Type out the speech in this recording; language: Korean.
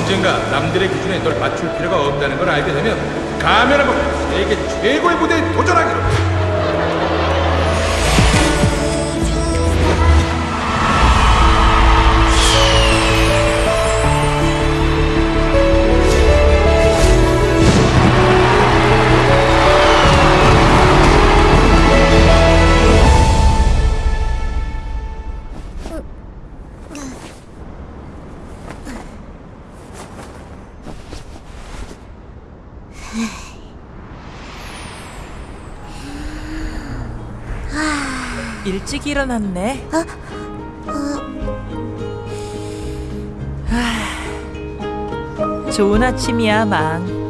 네가 남들의 기준에 널 맞출 필요가 없다는 걸 알게 되면 가면을 벗고 세계 최고의 무대에 도전하기로 일찍 일어났네. 하, 좋은 아침이야, 망.